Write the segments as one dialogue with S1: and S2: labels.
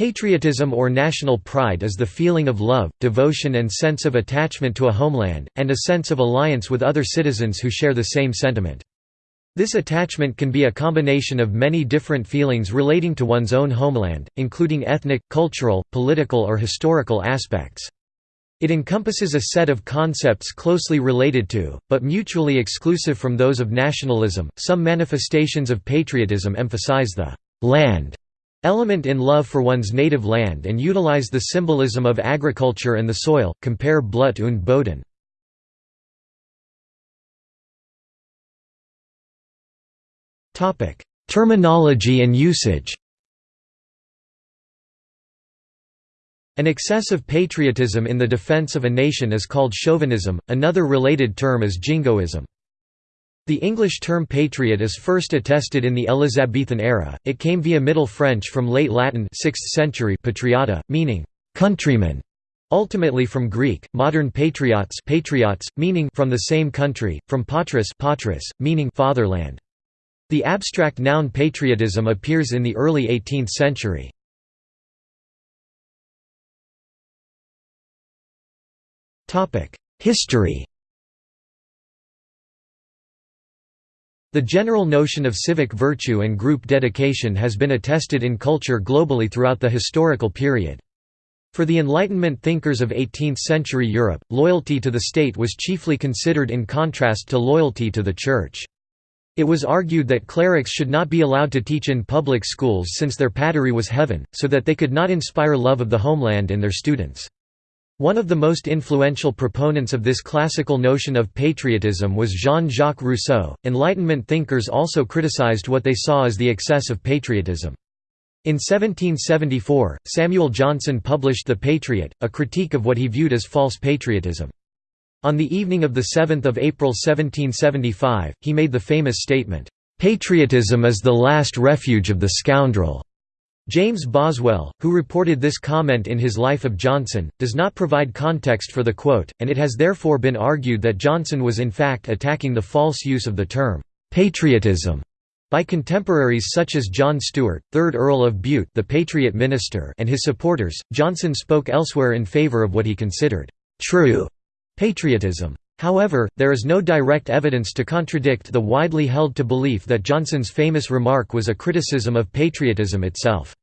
S1: Patriotism or national pride is the feeling of love, devotion and sense of attachment to a homeland, and a sense of alliance with other citizens who share the same sentiment. This attachment can be a combination of many different feelings relating to one's own homeland, including ethnic, cultural, political or historical aspects. It encompasses a set of concepts closely related to, but mutually exclusive from those of nationalism. Some manifestations of patriotism emphasize the land element in love for one's native land and utilize the symbolism of agriculture and the soil, compare Blut und Boden. Terminology and usage An excess of patriotism in the defense of a nation is called chauvinism, another related term is jingoism. The English term patriot is first attested in the Elizabethan era, it came via Middle French from late Latin 6th century patriota, meaning «countryman», ultimately from Greek, modern patriots patriots, meaning «from the same country», from patris patris, meaning «fatherland». The abstract noun patriotism appears in the early 18th century. History The general notion of civic virtue and group dedication has been attested in culture globally throughout the historical period. For the Enlightenment thinkers of 18th-century Europe, loyalty to the state was chiefly considered in contrast to loyalty to the Church. It was argued that clerics should not be allowed to teach in public schools since their patrie was heaven, so that they could not inspire love of the homeland in their students. One of the most influential proponents of this classical notion of patriotism was Jean-Jacques Rousseau. Enlightenment thinkers also criticized what they saw as the excess of patriotism. In 1774, Samuel Johnson published The Patriot, a critique of what he viewed as false patriotism. On the evening of 7 April 1775, he made the famous statement, "'Patriotism is the last refuge of the scoundrel. James Boswell, who reported this comment in his Life of Johnson, does not provide context for the quote, and it has therefore been argued that Johnson was in fact attacking the false use of the term, "'patriotism' by contemporaries such as John Stuart, 3rd Earl of Bute the Patriot Minister and his supporters. Johnson spoke elsewhere in favour of what he considered, "'true' patriotism. However, there is no direct evidence to contradict the widely held to belief that Johnson's famous remark was a criticism of patriotism itself.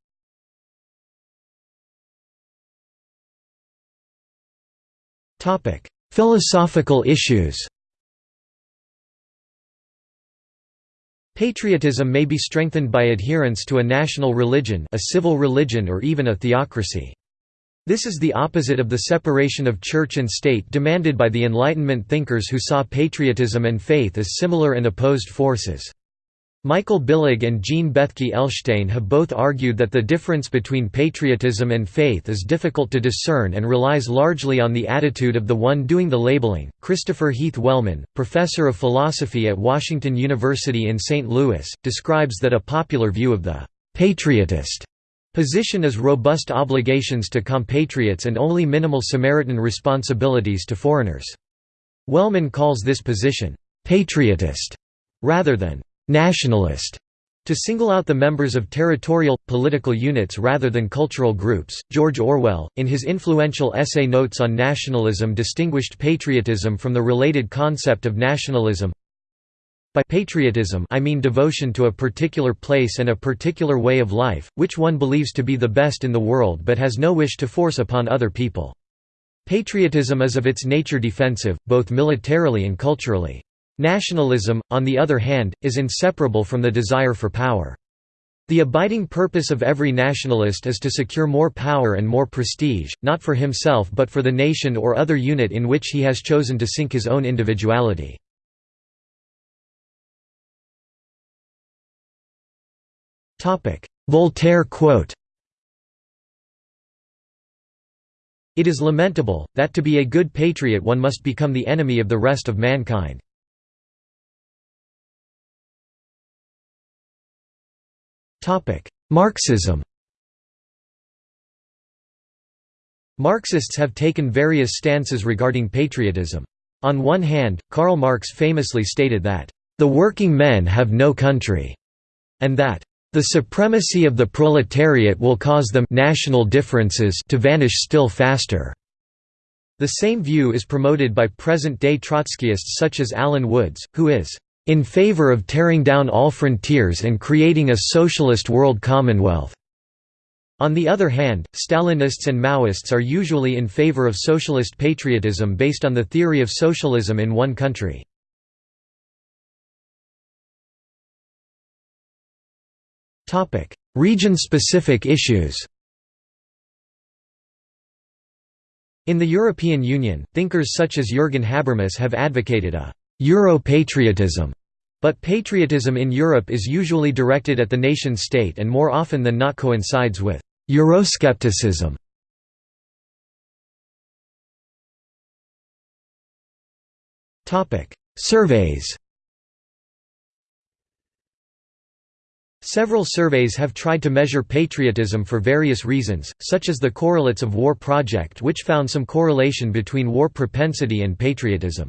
S1: Philosophical issues Patriotism may be strengthened by adherence to a national religion a civil religion or even a theocracy. This is the opposite of the separation of church and state demanded by the Enlightenment thinkers who saw patriotism and faith as similar and opposed forces. Michael Billig and Jean Bethke Elshtain have both argued that the difference between patriotism and faith is difficult to discern and relies largely on the attitude of the one doing the labeling. Christopher Heath Wellman, professor of philosophy at Washington University in St. Louis, describes that a popular view of the patriotist position is robust obligations to compatriots and only minimal Samaritan responsibilities to foreigners. Wellman calls this position patriotist rather than nationalist to single out the members of territorial, political units rather than cultural groups. George Orwell, in his influential essay Notes on Nationalism, distinguished patriotism from the related concept of nationalism. By patriotism I mean devotion to a particular place and a particular way of life, which one believes to be the best in the world but has no wish to force upon other people. Patriotism is of its nature defensive, both militarily and culturally. Nationalism, on the other hand, is inseparable from the desire for power. The abiding purpose of every nationalist is to secure more power and more prestige, not for himself but for the nation or other unit in which he has chosen to sink his own individuality. Voltaire quote It is lamentable, that to be a good patriot one must become the enemy of the rest of mankind. Marxism Marxists have taken various stances regarding patriotism. On one hand, Karl Marx famously stated that, "...the working men have no country", and that, The supremacy of the proletariat will cause them national differences to vanish still faster. The same view is promoted by present-day Trotskyists such as Alan Woods, who is in favor of tearing down all frontiers and creating a socialist world commonwealth. On the other hand, Stalinists and Maoists are usually in favor of socialist patriotism based on the theory of socialism in one country. Region-specific issues In the European Union, thinkers such as Jürgen Habermas have advocated a «Euro-patriotism», but patriotism in Europe is usually directed at the nation-state and more often than not coincides with Euroscepticism. Surveys Several surveys have tried to measure patriotism for various reasons, such as the Correlates of War project which found some correlation between war propensity and patriotism.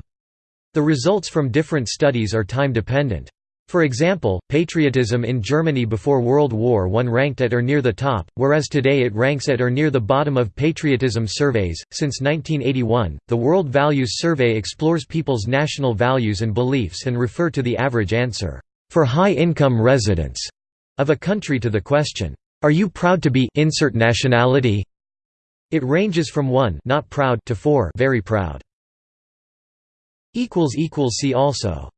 S1: The results from different studies are time-dependent. For example, patriotism in Germany before World War I ranked at or near the top, whereas today it ranks at or near the bottom of patriotism surveys. Since 1981, the World Values Survey explores people's national values and beliefs and refer to the average answer for high-income residents of a country to the question, "Are you proud to be insert nationality?" It ranges from 1 not proud to 4 very proud. See also